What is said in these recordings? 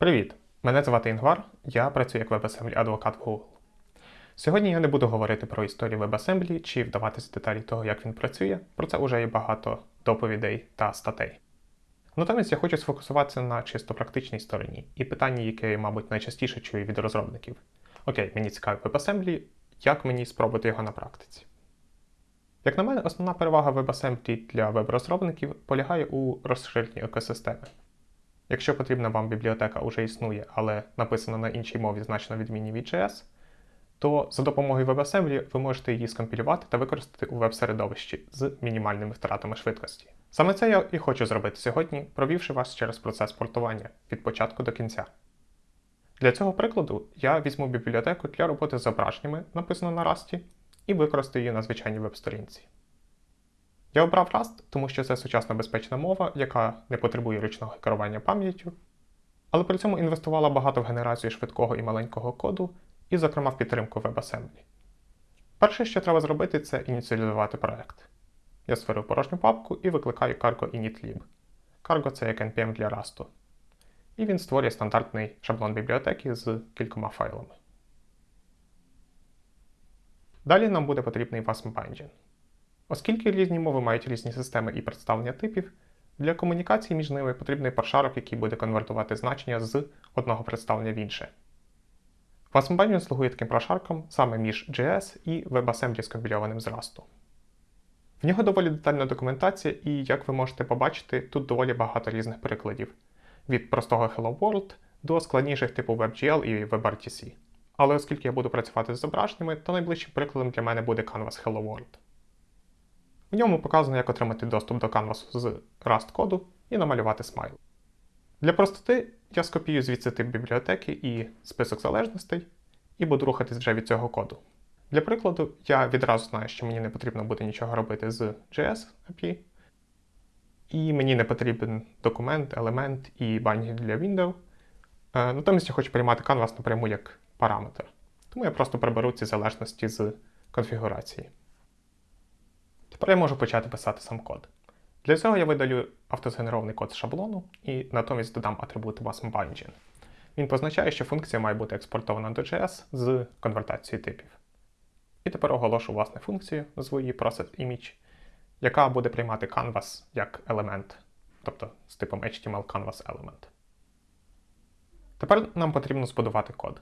Привіт! Мене звати Інгвар, я працюю як WebAssembly адвокат в Google. Сьогодні я не буду говорити про історію WebAssembly чи вдаватися в деталі того, як він працює, про це вже є багато доповідей та статей. Натомість я хочу сфокусуватися на чисто практичній стороні і питанні, яке мабуть, найчастіше чую від розробників. Окей, мені цікавий WebAssembly, як мені спробувати його на практиці? Як на мене, основна перевага WebAssembly для веб-розробників полягає у розширенні екосистеми. Якщо потрібна вам бібліотека вже існує, але написана на іншій мові значно відмінній від JS, то за допомогою WebAssembly ви можете її скомпілювати та використати у веб-середовищі з мінімальними втратами швидкості. Саме це я і хочу зробити сьогодні, провівши вас через процес портування від початку до кінця. Для цього прикладу я візьму бібліотеку для роботи з зображеннями, написану на Rust, і використаю її на звичайній веб-сторінці. Я обрав Rust, тому що це сучасна безпечна мова, яка не потребує ручного керування пам'яттю, але при цьому інвестувала багато в генерацію швидкого і маленького коду, і, зокрема, в підтримку WebAssembly. Перше, що треба зробити, це ініціалізувати проект. Я створив порожню папку і викликаю cargo initlib. Cargo це як npm для Rust. І він створює стандартний шаблон бібліотеки з кількома файлами. Далі нам буде потрібний WASM Binding. Оскільки різні мови мають різні системи і представлення типів, для комунікації між ними потрібний паршарок, який буде конвертувати значення з одного представлення в інше. WASM слугує таким прошарком саме між JS і WebAssembly скомпільованим з Rust. В нього доволі детальна документація, і, як ви можете побачити, тут доволі багато різних прикладів від простого Hello World до складніших типу WebGL і WebRTC. Але оскільки я буду працювати з зображеннями, то найближчим прикладом для мене буде Canvas Hello World. В ньому показано, як отримати доступ до Canvas з Rust коду і намалювати смайл. Для простоти я скопію звідси тип бібліотеки і список залежностей, і буду рухатись вже від цього коду. Для прикладу, я відразу знаю, що мені не потрібно буде нічого робити з JS API, і мені не потрібен документ, елемент і банінг для Windows. Е, натомість я хочу приймати Canvas напряму як параметр. Тому я просто приберу ці залежності з конфігурації. Тепер я можу почати писати сам код. Для цього я видалю автозгенерований код з шаблону і натомість додам атрибут WASM-Binding. Він позначає, що функція має бути експортована до JS з конвертацією типів. І тепер оголошу власне функцію, назву її processImage, яка буде приймати Canvas як елемент, тобто з типом HTML Canvas Element. Тепер нам потрібно збудувати код.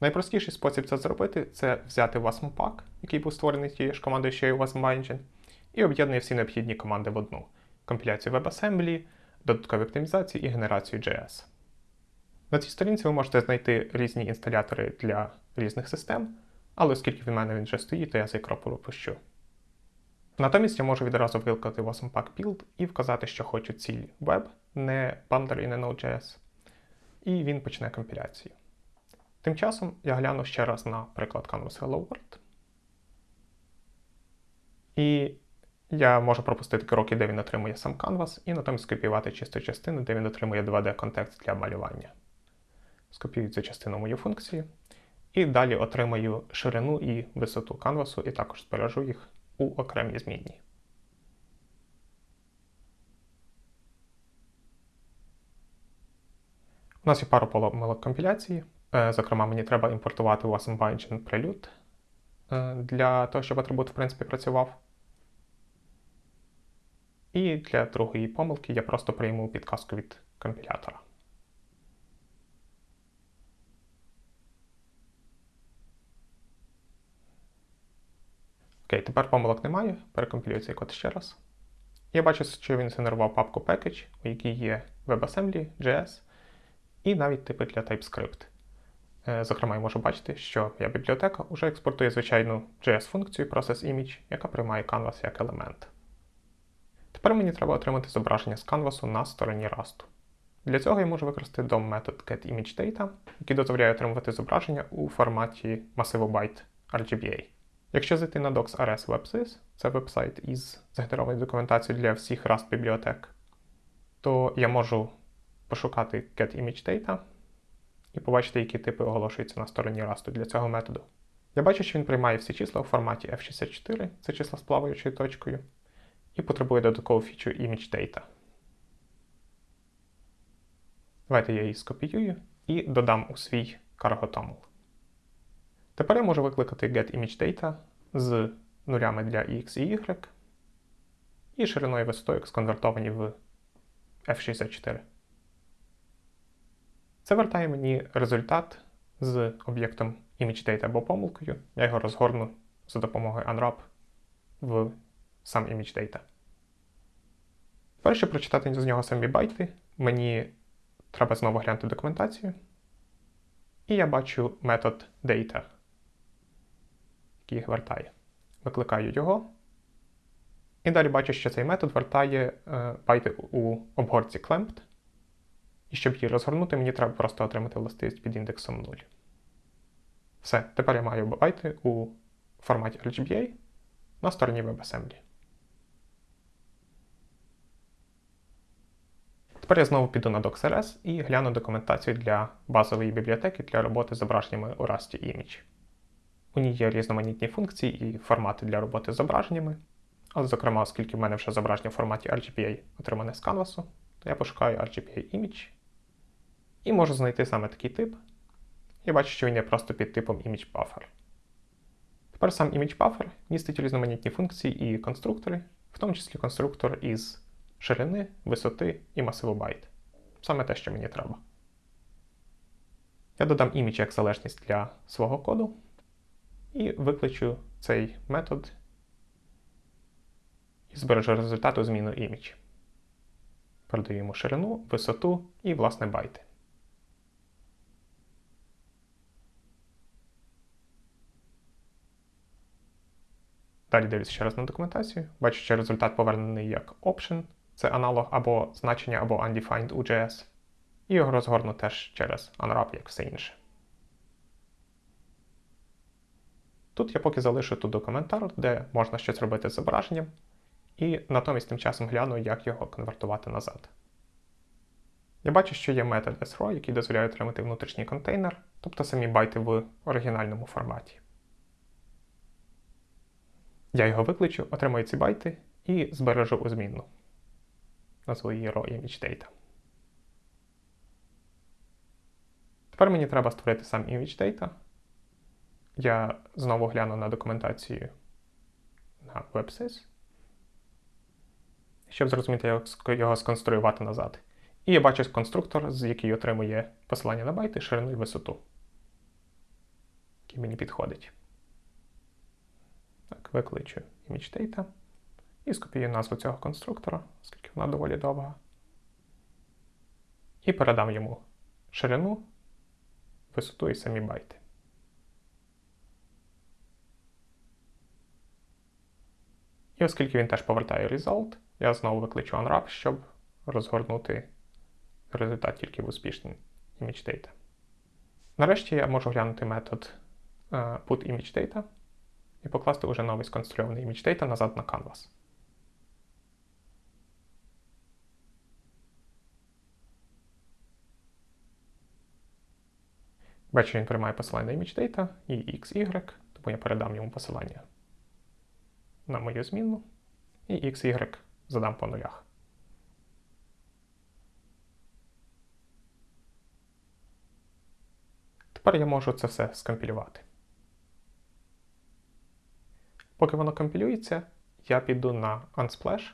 Найпростіший спосіб це зробити це взяти WASM-Pack, який був створений тією ж командою, що і WASM-Binding, і об'єднує всі необхідні команди в одну: компіляцію WebAssembly, додаткові оптимізації і генерацію JS. На цій сторінці ви можете знайти різні інсталятори для різних систем, але оскільки в мене він вже стоїть, то я цей крок пропущу. Натомість я можу відразу викликати WASM-Pack build і вказати, що хочу ціль Web, не Bundler і не Node.js, і він почне компіляцію. Тим часом я гляну ще раз на приклад Canvas Hello World. І я можу пропустити кроки, де він отримує сам Canvas, і натомість скопіювати чисту частину, де він отримує 2D-контекст для малювання. Скопіюю цю частину мою функцію. І далі отримаю ширину і висоту канвасу, і також збережу їх у окремій змінні. У нас є пару помилок компіляції. Е, зокрема, мені треба імпортувати WASM Binding Prelude е, для того, щоб атрибут в принципі працював. І для другої помилки я просто прийму підказку від компілятора. Окей, тепер помилок немає. Перекомпілюю цей код ще раз. Я бачу, що він згенерував папку package, у якій є WebAssembly, JS і навіть типи для TypeScript. Е, зокрема, я можу бачити, що моя бібліотека вже експортує звичайну JS-функцію processImage, яка приймає Canvas як елемент. Тепер мені треба отримати зображення з Canvas на стороні Rust. Для цього я можу використати DOM метод getImageData, який дозволяє отримувати зображення у форматі масиву RGBA. Якщо зайти на docs.rs WebSys, це веб-сайт із згенерованою документацією для всіх Rust бібліотек, то я можу пошукати getImageData і побачити, які типи оголошуються на стороні Rust для цього методу. Я бачу, що він приймає всі числа у форматі F64, це числа з плаваючою точкою, і потребує додаткову фічу ImageData. Давайте я її скопіюю і додам у свій cargo Тепер я можу викликати getImageData з нулями для X і Y і шириною висотою сконвертовані в F64. Це вертає мені результат з об'єктом ImageData або помилкою. Я його розгорну за допомогою Unwrap в сам ImageData. Перше прочитати з нього самі байти, мені треба знову глянути документацію. І я бачу метод data, який вертає. Викликаю його. І далі бачу, що цей метод вертає е, байти у обгорці clamped. І щоб її розгорнути, мені треба просто отримати властивість під індексом 0. Все, тепер я маю байти у форматі RGBA на стороні WebAssembly. Тепер я знову піду на DocsRS і гляну документацію для базової бібліотеки для роботи з зображеннями у Rust Image. У ній є різноманітні функції і формати для роботи з зображеннями. Але, зокрема, оскільки в мене вже зображення в форматі RGBA отримане з Canvas, то я пошукаю RGBA Image і можу знайти саме такий тип. Я бачу, що він є просто під типом Image Buffer. Тепер сам Image Buffer містить різноманітні функції і конструктори, в тому числі конструктор із ширини, висоти і масиву байт. Саме те, що мені треба. Я додам імідж як залежність для свого коду і викличу цей метод і збережу результату зміну імідж. Передаю йому ширину, висоту і, власне, байти. Далі дивлюся ще раз на документацію. Бачу, що результат повернений як option, це аналог або значення, або undefined у JS. І його розгорну теж через unwrap, як все інше. Тут я поки залишу тут коментар, де можна щось робити з зображенням, і натомість тим часом гляну, як його конвертувати назад. Я бачу, що є метод sRow, який дозволяє отримати внутрішній контейнер, тобто самі байти в оригінальному форматі. Я його викличу, отримаю ці байти і збережу у змінну. Назву її raw image data. Тепер мені треба створити сам image data. Я знову гляну на документацію на WebSys, щоб зрозуміти, як його сконструювати назад. І я бачу конструктор, з який отримує посилання на байти, ширину і висоту, який мені підходить. Так, викличу image data і скопіюю назву цього конструктора, оскільки вона доволі довга. І передам йому ширину, висоту і самі байти. І оскільки він теж повертає result, я знову викличу unwrap, щоб розгорнути результат тільки в успішний image Нарешті я можу глянути метод uh, putImageData і покласти уже новий сконструйований image назад на Canvas. Бачу, він приймає посилання на image і XY, тому я передам йому посилання на мою змінну, і XY задам по нулях. Тепер я можу це все скомпілювати. Поки воно компілюється, я піду на Unsplash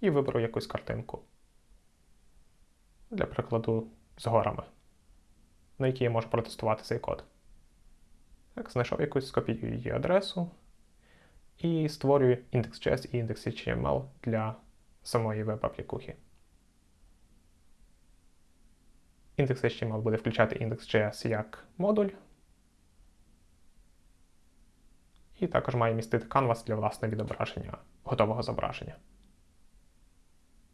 і виберу якусь картинку. Для прикладу з горами, на якій я можу протестувати цей код. Так, знайшов якусь, скопіюю її адресу і створюю index.js і index.html для самої веб-аплікухи. Index.html буде включати index.js як модуль. І також має містити Canvas для власного відображення готового зображення.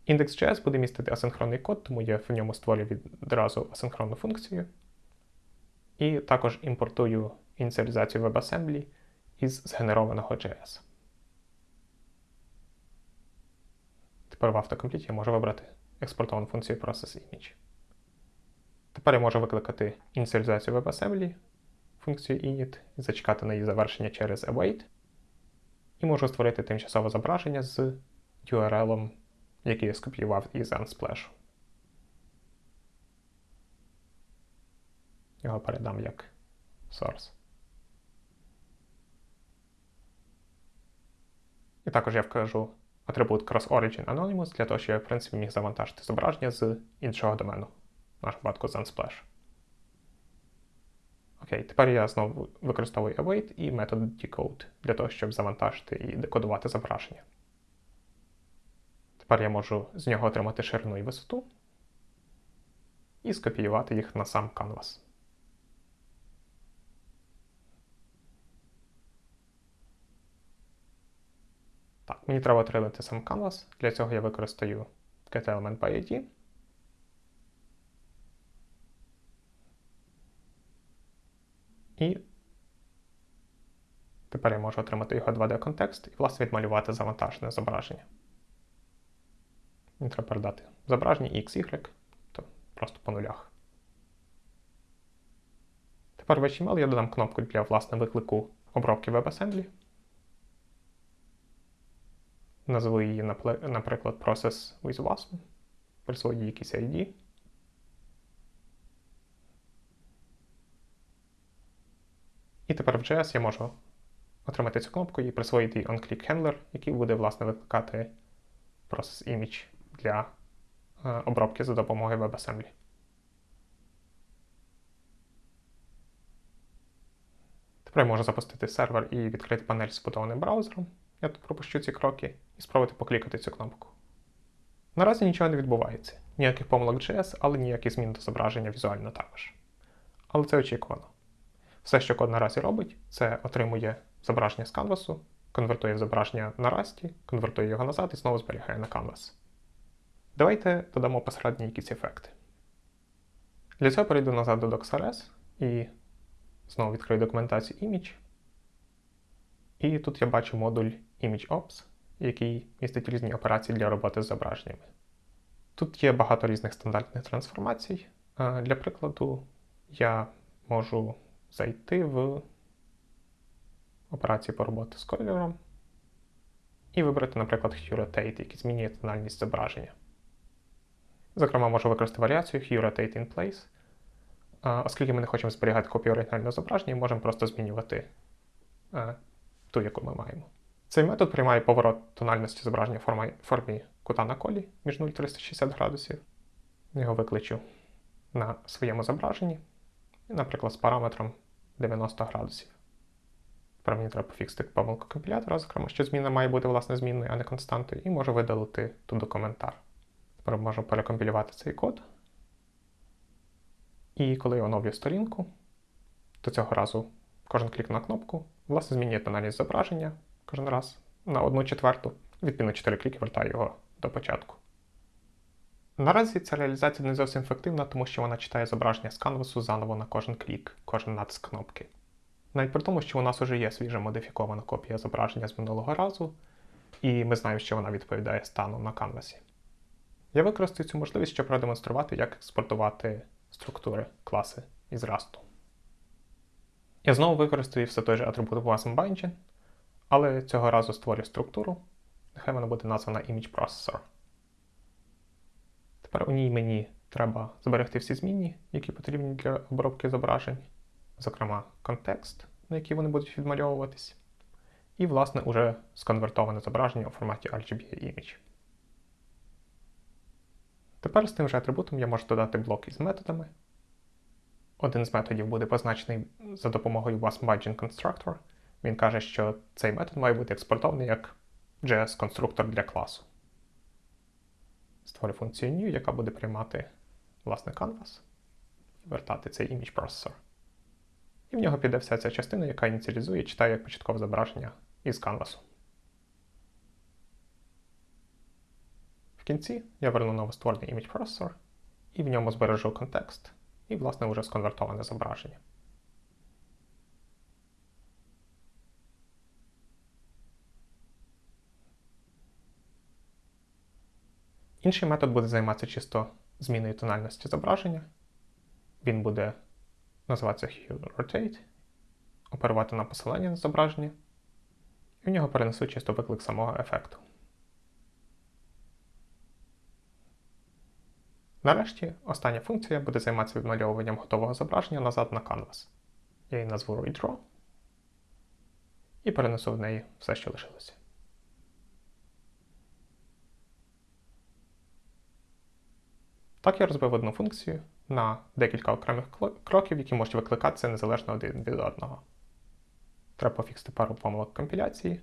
Index.js буде містити асинхронний код, тому я в ньому створюю відразу асинхронну функцію. І також імпортую ініціалізацію WebAssembly із згенерованого JS. Тепер в автокомпліті я можу вибрати експортовану функцію ProcessImage. Тепер я можу викликати ініціалізацію WebAssembly, функцію init і зачекати на її завершення через await. І можу створити тимчасове зображення з URL, який я скопіював із Unsplash. Його передам як source. І також я вкажу атрибут Cross-Origin Anonymous для того, щоб я, в принципі, міг завантажити зображення з іншого домену, в нашому випадку з. Окей, тепер я знову використовую await і метод decode для того, щоб завантажити і декодувати зображення. Тепер я можу з нього отримати ширину і висоту і скопіювати їх на сам canvas. Так, мені треба отримати сам canvas. Для цього я використаю getElementById. І тепер я можу отримати його 2D-контекст і, власне, відмалювати завантажене зображення. Мені треба передати зображення X, Y, то просто по нулях. Тепер в HTML я додам кнопку для власне виклику обробки WebAssembly. Назву її, наприклад, Process with WASM, присвою якийсь ID. І тепер в JS я можу отримати цю кнопку і присвоїти їй onClickHandler, який буде, власне, викликати Process Image для е, обробки за допомогою WebAssembly. Тепер я можу запустити сервер і відкрити панель з побудованим браузером. Я тут пропущу ці кроки і спробувати поклікати цю кнопку. Наразі нічого не відбувається. Ніяких помилок JS, але ніяких змін до зображення візуально також. Але це очікувано. Все, що код наразі робить, це отримує зображення з канвасу, конвертує зображення на расті, конвертує його назад і знову зберігає на канвас. Давайте додамо посередні якісь ефекти. Для цього перейду назад до DocsRS і знову відкрию документацію Image. І тут я бачу модуль ImageOps, який містить різні операції для роботи з зображеннями. Тут є багато різних стандартних трансформацій. Для прикладу, я можу зайти в операцію по роботі з кольором і вибрати, наприклад, Hue Rotate, який змінює тональність зображення. Зокрема, можу використати варіацію Hue Rotate in Place. Оскільки ми не хочемо зберігати копію оригінального зображення, можемо просто змінювати ту, яку ми маємо. Цей метод приймає поворот тональності зображення в формі кута на колі між 0 і 360 градусів. Його викличу на своєму зображенні, наприклад, з параметром 90 градусів. Тепер мені треба пофіксити помилку компілятора, зокрема, що зміна має бути власне змінною, а не константою, і можу видалити туди коментар. Тепер можу перекомпілювати цей код. І коли я оновлю сторінку, то цього разу кожен клік на кнопку, власне, змінює тональність зображення кожен раз на 1 четверту. Відповідно, 4 кліки вертаю його до початку. Наразі ця реалізація не зовсім ефективна, тому що вона читає зображення з канвасу заново на кожен клік, кожен натиск кнопки. Навіть при тому, що у нас вже є свіжа модифікована копія зображення з минулого разу, і ми знаємо, що вона відповідає стану на канвасі. Я використаю цю можливість, щоб продемонструвати, як експортувати структури класи із Rust. Я знову використаю все той же атрибут WASM але цього разу створю структуру. Нехай вона буде названа Image Processor. Тепер у ній мені треба зберегти всі змінні, які потрібні для обробки зображень, зокрема контекст, на який вони будуть відмальовуватись, і, власне, уже сконвертоване зображення у форматі RGB Image. Тепер з тим же атрибутом я можу додати блок із методами. Один з методів буде позначений за допомогою WASM Constructor. Він каже, що цей метод має бути експортований як JS-конструктор для класу створю функцію new, яка буде приймати власне canvas і вертати цей image processor. І в нього піде вся ця частина, яка ініціалізує і читає як початкове зображення із canvas. В кінці я верну новостворений image processor і в ньому збережу контекст і, власне, вже сконвертоване зображення. Інший метод буде займатися чисто зміною тональності зображення. Він буде називатися HueRotate, оперувати на посилання на зображення, і в нього перенесу чисто виклик самого ефекту. Нарешті, остання функція буде займатися відмальовуванням готового зображення назад на Canvas. Я її назву Redraw і перенесу в неї все, що лишилося. Так я розбив одну функцію на декілька окремих кроків, які можуть викликатися незалежно один від одного. Треба пофіксити пару помилок компіляції,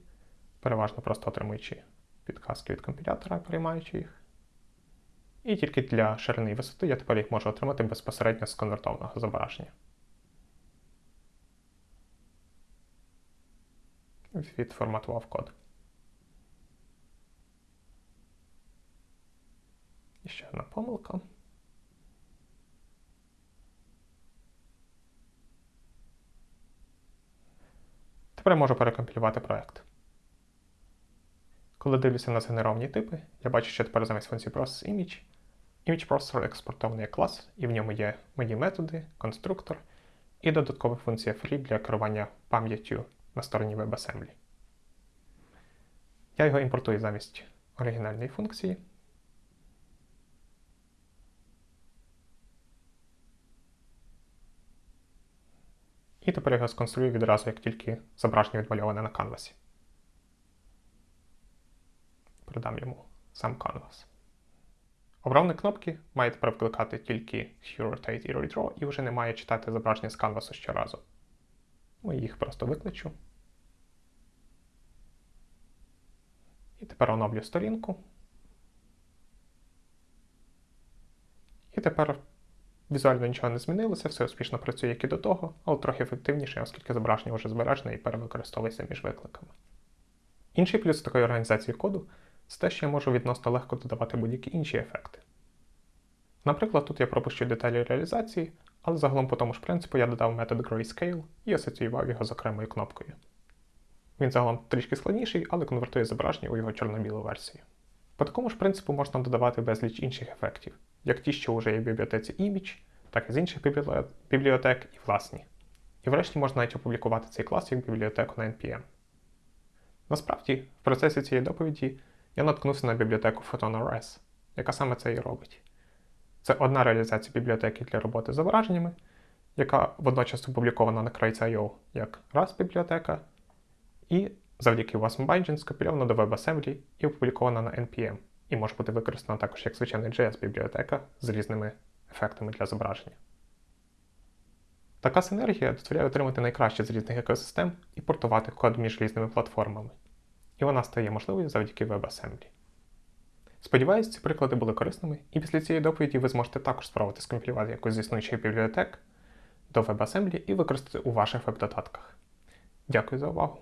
переважно просто отримуючи підказки від компілятора, приймаючи їх. І тільки для ширини і висоти я тепер їх можу отримати безпосередньо з конвертованого зображення. Відформатував код. І ще одна помилка. Тепер я можу перекомпілювати проект. Коли дивлюся на згенеровані типи, я бачу, що тепер замість функції ProcessImage Image Processor експортований як клас, і в ньому є мої методи, конструктор і додаткова функція Free для керування пам'яттю на стороні WebAssembly. Я його імпортую замість оригінальної функції. І тепер його сконструю відразу, як тільки зображення відмальоване на канвасі. Передам йому сам канвас. Обравні кнопки має тепер вкликати тільки Hue Rotate і Redraw і вже не має читати зображення з канвасу щоразу. Ми їх просто викличу. І тепер оновлю сторінку. І тепер Візуально нічого не змінилося, все успішно працює, як і до того, але трохи ефективніше, оскільки зображення вже збережене і перевикористовується між викликами. Інший плюс такої організації коду це те, що я можу відносно легко додавати будь-які інші ефекти. Наприклад, тут я пропущу деталі реалізації, але загалом по тому ж принципу я додав метод Grayscale і асоціював його з окремою кнопкою. Він загалом трішки складніший, але конвертує зображення у його чорно-білу версію. По такому ж принципу можна додавати безліч інших ефектів, як ті, що вже є в бібліотеці Image, так і з інших бібліотек і власні. І врешті можна навіть опублікувати цей клас як бібліотеку на NPM. Насправді, в процесі цієї доповіді я наткнувся на бібліотеку PhotonRS, яка саме це і робить. Це одна реалізація бібліотеки для роботи з зображеннями, яка водночас опублікована на Crates.io як RAS бібліотека, і завдяки WASM Binding скопільована до WebAssembly і опублікована на NPM, і може бути використана також як звичайна JS-бібліотека з різними ефектами для зображення. Така синергія дозволяє отримати найкраще з різних екосистем і портувати код між різними платформами. І вона стає можливою завдяки WebAssembly. Сподіваюсь, ці приклади були корисними, і після цієї доповіді ви зможете також спробувати скомпілювати якусь з існуючих бібліотек до WebAssembly і використати у ваших веб-додатках. Дякую за увагу!